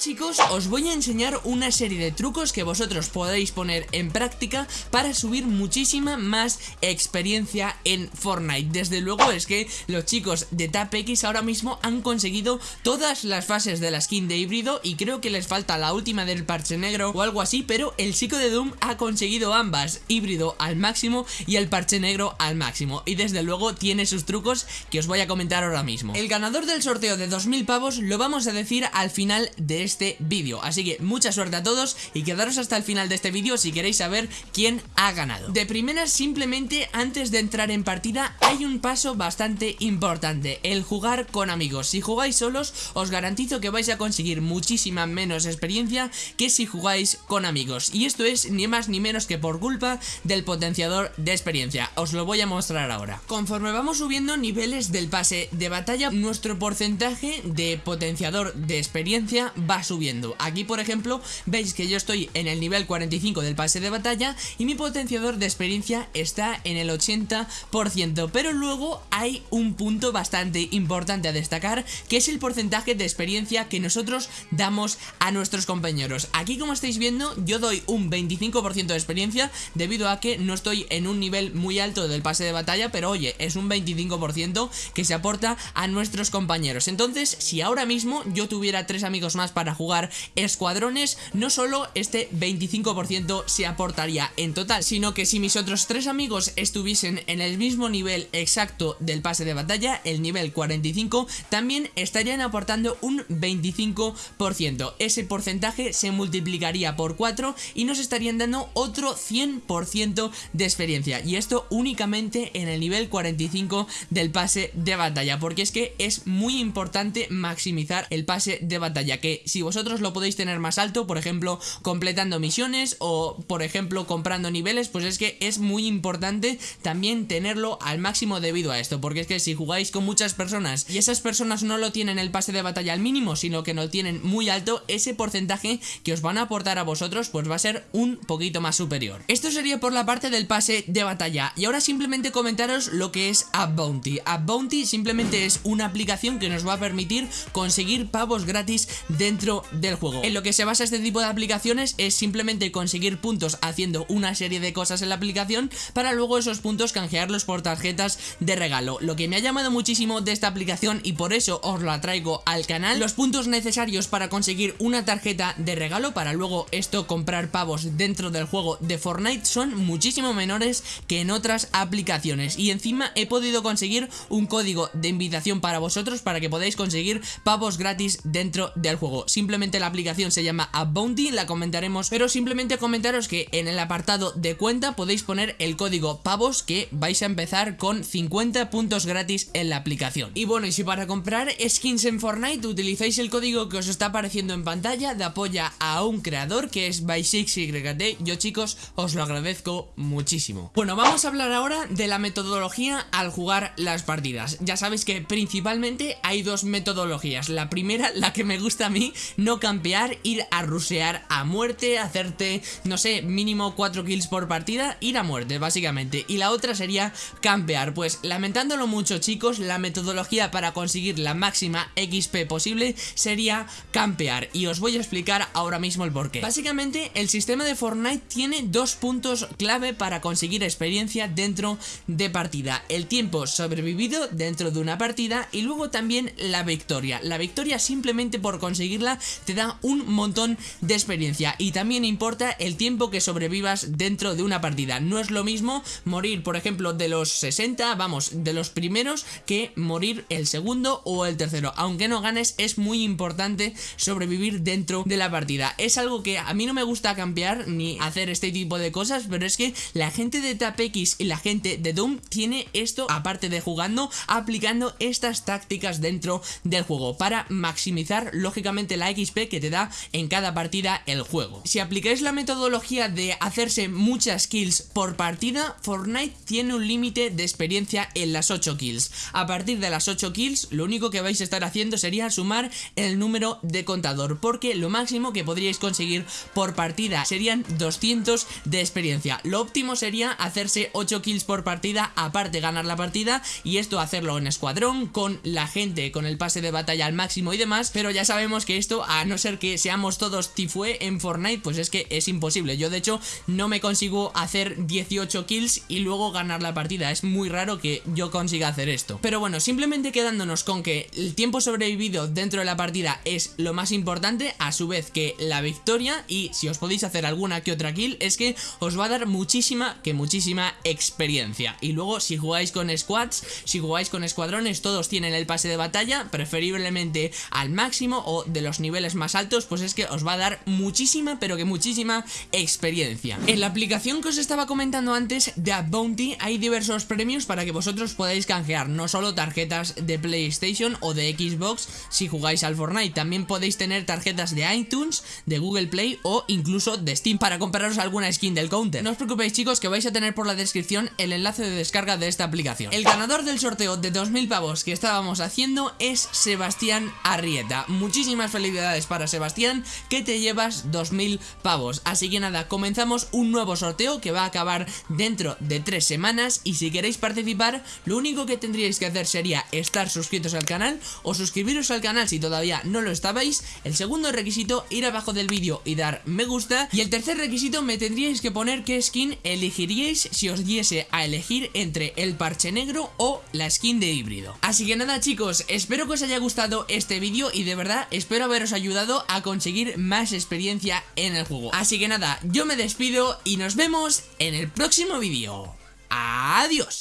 chicos os voy a enseñar una serie de trucos que vosotros podéis poner en práctica para subir muchísima más experiencia en Fortnite. Desde luego es que los chicos de TapX ahora mismo han conseguido todas las fases de la skin de híbrido Y creo que les falta la última del parche negro o algo así Pero el chico de Doom ha conseguido ambas, híbrido al máximo y el parche negro al máximo. Y desde luego tiene sus trucos que os voy a comentar ahora mismo. El ganador del sorteo de 2000 pavos lo vamos a decir al final de este vídeo. Así que mucha suerte a todos y quedaros hasta el final de este vídeo si queréis saber quién ha ganado. De primera simplemente antes de entrar en partida hay un paso bastante importante El jugar con amigos. Si jugáis solos os garantizo que vais a conseguir muchísima menos experiencia que si jugáis con amigos. Y esto es ni más ni menos que por culpa del potenciador de experiencia Os lo voy a mostrar ahora. Conforme vamos subiendo niveles del pase de batalla Nuestro porcentaje de potenciador de experiencia va subiendo. Aquí por ejemplo veis que yo estoy en el nivel 45 del pase de batalla Y mi potenciador de experiencia está en el 80% Pero luego hay un punto bastante importante a destacar Que es el porcentaje de experiencia que nosotros damos a nuestros compañeros. Aquí como estáis viendo yo doy un 25% de experiencia Debido a que no estoy en un nivel muy alto del pase de batalla Pero oye, es un 25% que se aporta a nuestros compañeros. Entonces, si ahora mismo yo tuviera tres amigos más para jugar escuadrones No solo este 25% se aportaría en total Sino que si mis otros tres amigos estuviesen en el mismo nivel exacto del pase de batalla El nivel 45 También estarían aportando un 25% Ese porcentaje se multiplicaría por 4 y nos estarían dando otro 100% de experiencia. Y esto únicamente en el nivel 45 del pase de batalla Porque es que es muy importante maximizar el pase de batalla Que si vosotros lo podéis tener más alto, por ejemplo completando misiones o por ejemplo comprando niveles Pues es que es muy importante también tenerlo al máximo debido a esto Porque es que si jugáis con muchas personas y esas personas no lo tienen el pase de batalla al mínimo Sino que lo tienen muy alto, ese porcentaje que os van a aportar a vosotros pues va a ser un poquito más superior. Esto sería por la parte del pase de batalla Y ahora simplemente comentaros lo que es App Bounty. App Bounty simplemente es una aplicación que nos va a permitir conseguir pavos gratis dentro del juego. En lo que se basa este tipo de aplicaciones es simplemente conseguir puntos haciendo una serie de cosas en la aplicación Para luego esos puntos canjearlos por tarjetas de regalo. Lo que me ha llamado muchísimo de esta aplicación y por eso os la traigo al canal Los puntos necesarios para conseguir una tarjeta de regalo para luego esto comprar pavos dentro del juego de Fortnite son muchísimo menores que en otras aplicaciones. Y encima he podido conseguir un código de invitación para vosotros para que podáis conseguir pavos gratis dentro del juego. Simplemente la aplicación se llama Bounty, la comentaremos pero simplemente comentaros que en el apartado de cuenta podéis poner el código pavos que vais a empezar con 50 puntos gratis en la aplicación. Y bueno y si para comprar skins en Fortnite utilizáis el código que os está apareciendo en pantalla de apoya a un creador que es by6yt yo chicos os lo agradezco muchísimo. Bueno vamos a hablar ahora de la metodología al jugar las partidas. Ya sabéis que principalmente hay dos metodologías. La primera la que me gusta a mí no campear ir a rusear a muerte hacerte no sé mínimo 4 kills por partida ir a muerte básicamente. Y la otra sería campear. Pues lamentándolo mucho chicos la metodología para conseguir la máxima XP posible sería campear. Y os voy a explicar ahora mismo el porqué. Básicamente el sistema de Fortnite tiene dos puntos clave para conseguir experiencia dentro de partida. El tiempo sobrevivido dentro de una partida y luego también la victoria. La victoria simplemente por conseguirla te da un montón de experiencia y también importa el tiempo que sobrevivas dentro de una partida. No es lo mismo morir por ejemplo de los 60 vamos de los primeros que morir el segundo o el tercero. Aunque no ganes es muy importante sobrevivir dentro de la partida. Es algo que a mí no me gusta cambiar ni hacer este tipo de cosas pero es que la gente de TapX y la gente de Doom tiene esto aparte de jugando aplicando estas tácticas dentro del juego para maximizar lógicamente la XP que te da en cada partida el juego. Si aplicáis la metodología de hacerse muchas kills por partida Fortnite tiene un límite de experiencia en las 8 kills. A partir de las 8 kills lo único que vais a estar haciendo sería sumar el número de contador porque lo máximo que podríais conseguir por partida serían 200 de experiencia. Lo óptimo sería hacerse 8 8 kills por partida, aparte ganar la partida y esto hacerlo en escuadrón, con la gente, con el pase de batalla al máximo y demás, pero ya sabemos que esto, a no ser que seamos todos tifue en Fortnite, pues es que es imposible. Yo de hecho no me consigo hacer 18 kills y luego ganar la partida, es muy raro que yo consiga hacer esto. Pero bueno, simplemente quedándonos con que el tiempo sobrevivido dentro de la partida es lo más importante, a su vez que la victoria y si os podéis hacer alguna que otra kill, es que os va a dar muchísima, que muchísima. Y luego si jugáis con squads, si jugáis con escuadrones, todos tienen el pase de batalla, preferiblemente al máximo o de los niveles más altos, pues es que os va a dar muchísima, pero que muchísima experiencia. En la aplicación que os estaba comentando antes de Bounty hay diversos premios para que vosotros podáis canjear no solo tarjetas de PlayStation o de Xbox si jugáis al Fortnite, también podéis tener tarjetas de iTunes, de Google Play o incluso de Steam para compraros alguna skin del counter. No os preocupéis chicos que vais a tener por la descripción el enlace de descarga de esta aplicación. El ganador del sorteo de 2000 pavos que estábamos haciendo es Sebastián Arrieta. Muchísimas felicidades para Sebastián que te llevas 2000 pavos. Así que nada, comenzamos un nuevo sorteo que va a acabar dentro de tres semanas y si queréis participar lo único que tendríais que hacer sería estar suscritos al canal o suscribiros al canal si todavía no lo estabais. El segundo requisito ir abajo del vídeo y dar me gusta y el tercer requisito me tendríais que poner qué skin elegiríais si os diese a elegir entre el parche negro o la skin de híbrido. Así que nada chicos, espero que os haya gustado este vídeo y de verdad espero haberos ayudado a conseguir más experiencia en el juego. Así que nada, yo me despido y nos vemos en el próximo vídeo. Adiós.